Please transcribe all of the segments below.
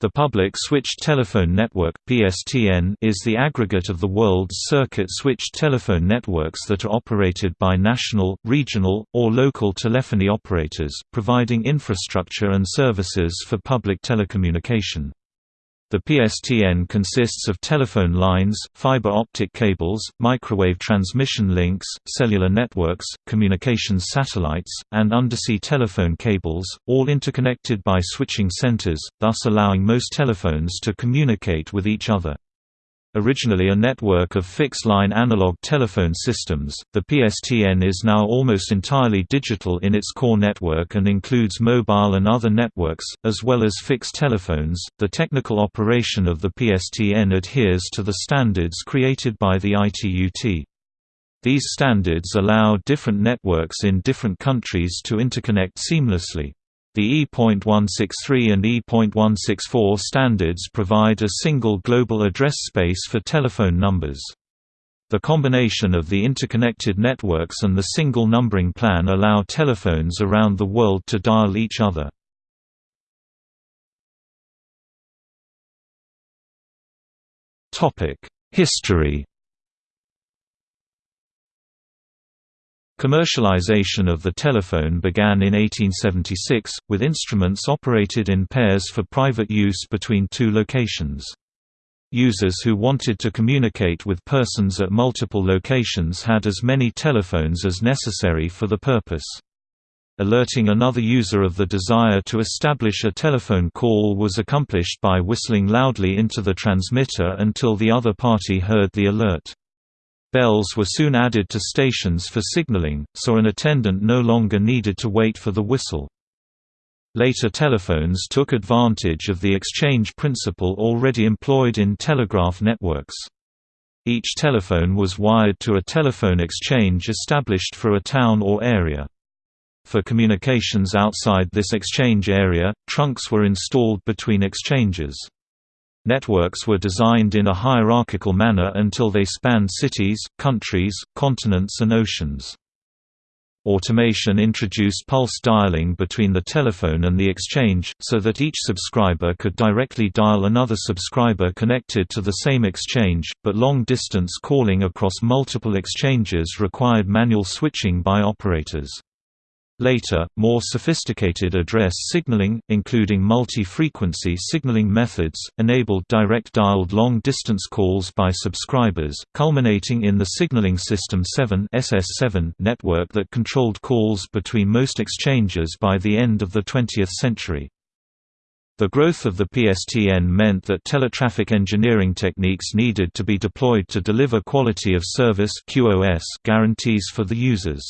The Public Switched Telephone Network (PSTN) is the aggregate of the world's circuit switched telephone networks that are operated by national, regional, or local telephony operators, providing infrastructure and services for public telecommunication. The PSTN consists of telephone lines, fiber optic cables, microwave transmission links, cellular networks, communications satellites, and undersea telephone cables, all interconnected by switching centers, thus allowing most telephones to communicate with each other. Originally a network of fixed-line analog telephone systems, the PSTN is now almost entirely digital in its core network and includes mobile and other networks, as well as fixed telephones. The technical operation of the PSTN adheres to the standards created by the ITU-T. These standards allow different networks in different countries to interconnect seamlessly. The E.163 and E.164 standards provide a single global address space for telephone numbers. The combination of the interconnected networks and the single numbering plan allow telephones around the world to dial each other. History Commercialization of the telephone began in 1876, with instruments operated in pairs for private use between two locations. Users who wanted to communicate with persons at multiple locations had as many telephones as necessary for the purpose. Alerting another user of the desire to establish a telephone call was accomplished by whistling loudly into the transmitter until the other party heard the alert. Bells were soon added to stations for signaling, so an attendant no longer needed to wait for the whistle. Later telephones took advantage of the exchange principle already employed in telegraph networks. Each telephone was wired to a telephone exchange established for a town or area. For communications outside this exchange area, trunks were installed between exchanges. Networks were designed in a hierarchical manner until they spanned cities, countries, continents and oceans. Automation introduced pulse dialing between the telephone and the exchange, so that each subscriber could directly dial another subscriber connected to the same exchange, but long-distance calling across multiple exchanges required manual switching by operators. Later, more sophisticated address signaling, including multi-frequency signaling methods, enabled direct-dialed long-distance calls by subscribers, culminating in the Signaling System 7 SS7 network that controlled calls between most exchanges by the end of the 20th century. The growth of the PSTN meant that teletraffic engineering techniques needed to be deployed to deliver quality of service QoS guarantees for the users.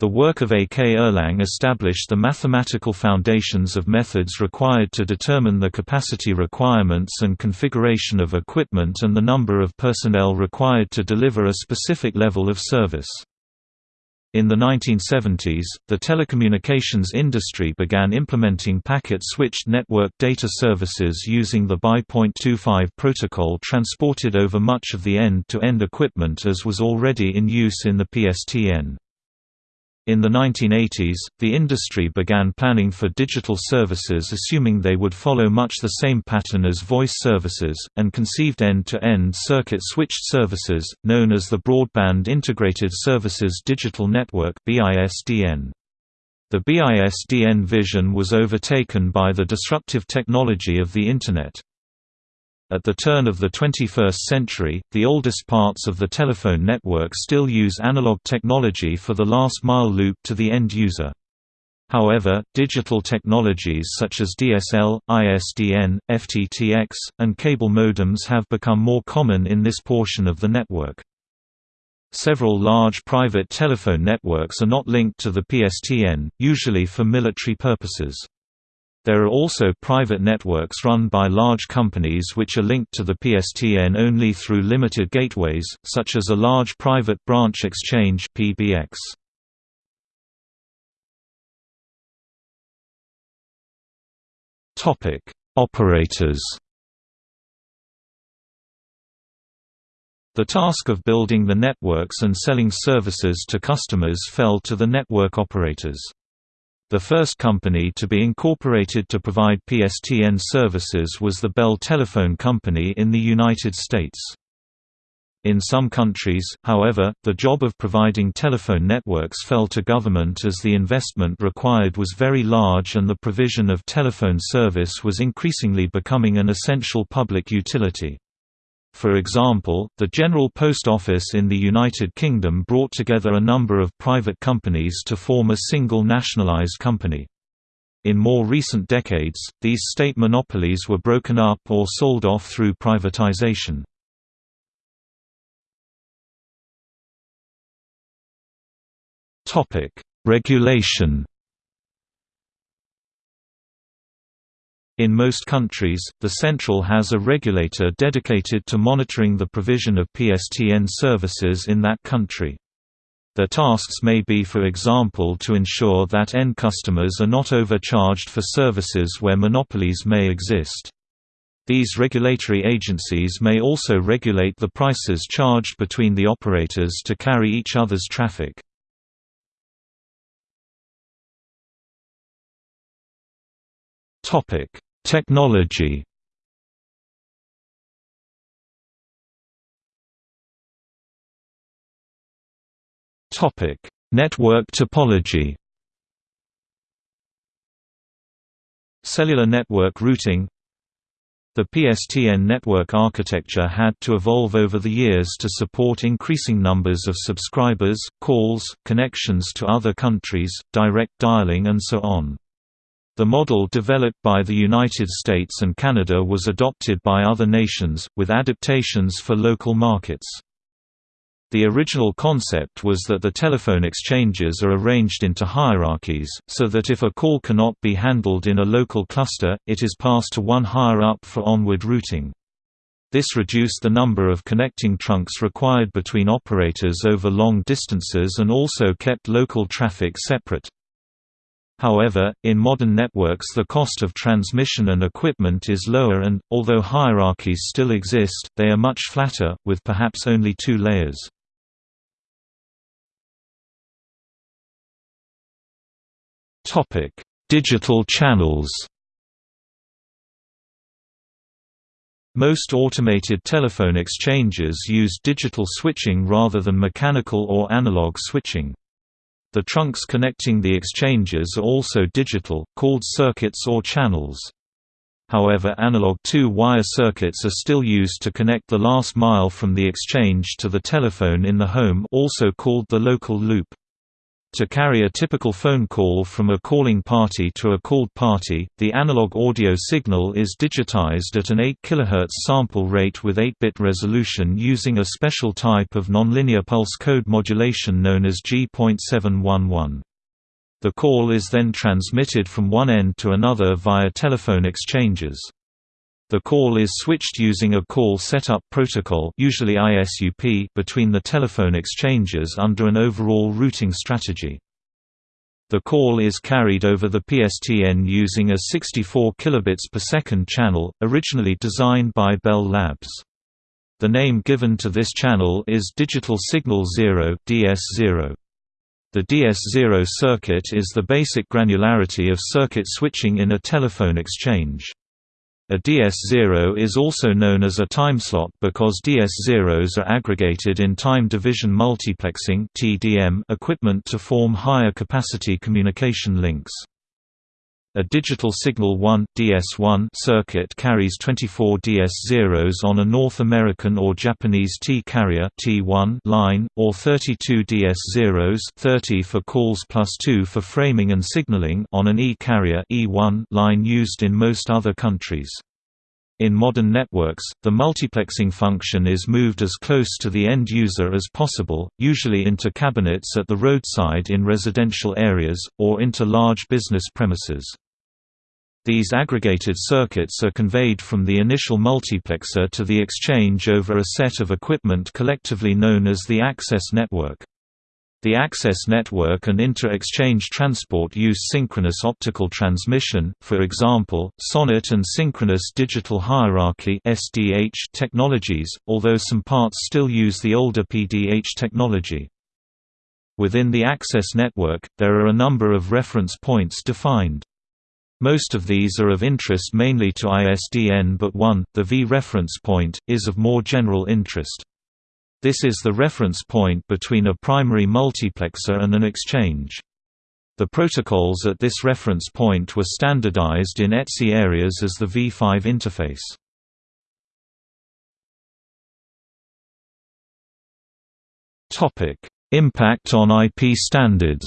The work of A. K. Erlang established the mathematical foundations of methods required to determine the capacity requirements and configuration of equipment and the number of personnel required to deliver a specific level of service. In the 1970s, the telecommunications industry began implementing packet-switched network data services using the BY.25 protocol transported over much of the end-to-end -end equipment as was already in use in the PSTN. In the 1980s, the industry began planning for digital services assuming they would follow much the same pattern as voice services, and conceived end-to-end circuit-switched services, known as the Broadband Integrated Services Digital Network The BISDN vision was overtaken by the disruptive technology of the Internet. At the turn of the 21st century, the oldest parts of the telephone network still use analog technology for the last mile loop to the end user. However, digital technologies such as DSL, ISDN, FTTX, and cable modems have become more common in this portion of the network. Several large private telephone networks are not linked to the PSTN, usually for military purposes. There are also private networks run by large companies which are linked to the PSTN only through limited gateways, such as a large private branch exchange PBX. Topic: Operators. The task of building the networks and selling services to customers fell to the network operators. The first company to be incorporated to provide PSTN services was the Bell Telephone Company in the United States. In some countries, however, the job of providing telephone networks fell to government as the investment required was very large and the provision of telephone service was increasingly becoming an essential public utility. For example, the General Post Office in the United Kingdom brought together a number of private companies to form a single nationalised company. In more recent decades, these state monopolies were broken up or sold off through privatization. Regulation In most countries, the Central has a regulator dedicated to monitoring the provision of PSTN services in that country. Their tasks may be for example to ensure that end customers are not overcharged for services where monopolies may exist. These regulatory agencies may also regulate the prices charged between the operators to carry each other's traffic. Topic: Technology Network topology. Cellular network routing The PSTN network architecture had to evolve over the years to support increasing numbers of subscribers, calls, connections to other countries, direct dialing and so on. The model developed by the United States and Canada was adopted by other nations, with adaptations for local markets. The original concept was that the telephone exchanges are arranged into hierarchies, so that if a call cannot be handled in a local cluster, it is passed to one higher up for onward routing. This reduced the number of connecting trunks required between operators over long distances and also kept local traffic separate. However, in modern networks the cost of transmission and equipment is lower and, although hierarchies still exist, they are much flatter, with perhaps only two layers. Digital channels Most automated telephone exchanges use digital switching rather than mechanical or analog switching. The trunks connecting the exchanges are also digital, called circuits or channels. However analog two-wire circuits are still used to connect the last mile from the exchange to the telephone in the home also called the local loop. To carry a typical phone call from a calling party to a called party, the analog audio signal is digitized at an 8 kHz sample rate with 8-bit resolution using a special type of nonlinear pulse code modulation known as G.711. The call is then transmitted from one end to another via telephone exchanges. The call is switched using a call setup protocol usually ISUP between the telephone exchanges under an overall routing strategy. The call is carried over the PSTN using a 64 kilobits per second channel, originally designed by Bell Labs. The name given to this channel is Digital Signal 0 DS0. The DS0 circuit is the basic granularity of circuit switching in a telephone exchange. A DS0 is also known as a timeslot because DS0s are aggregated in time division multiplexing equipment to form higher capacity communication links. A digital signal 1 DS1 circuit carries 24 DS0s on a North American or Japanese T-carrier T1 line, or 32 DS0s 30 for calls plus 2 for framing and signaling on an E-carrier E1 line used in most other countries. In modern networks, the multiplexing function is moved as close to the end user as possible, usually into cabinets at the roadside in residential areas, or into large business premises. These aggregated circuits are conveyed from the initial multiplexer to the exchange over a set of equipment collectively known as the access network. The access network and inter-exchange transport use synchronous optical transmission, for example, SONET and synchronous digital hierarchy (SDH) technologies, although some parts still use the older PDH technology. Within the access network, there are a number of reference points defined. Most of these are of interest mainly to ISDN but one, the V reference point, is of more general interest. This is the reference point between a primary multiplexer and an exchange. The protocols at this reference point were standardized in ETSI areas as the V5 interface. Impact on IP standards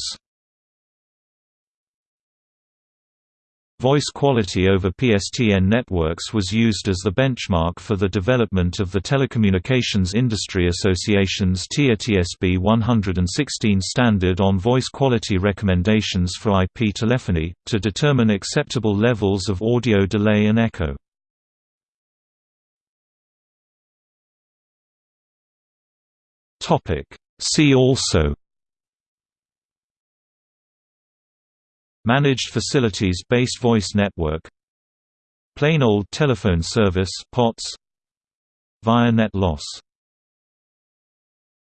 Voice quality over PSTN networks was used as the benchmark for the development of the Telecommunications Industry Association's TIA TSB 116 standard on voice quality recommendations for IP telephony, to determine acceptable levels of audio delay and echo. See also Managed Facilities-Based Voice Network Plain Old Telephone Service POTS Via Net Loss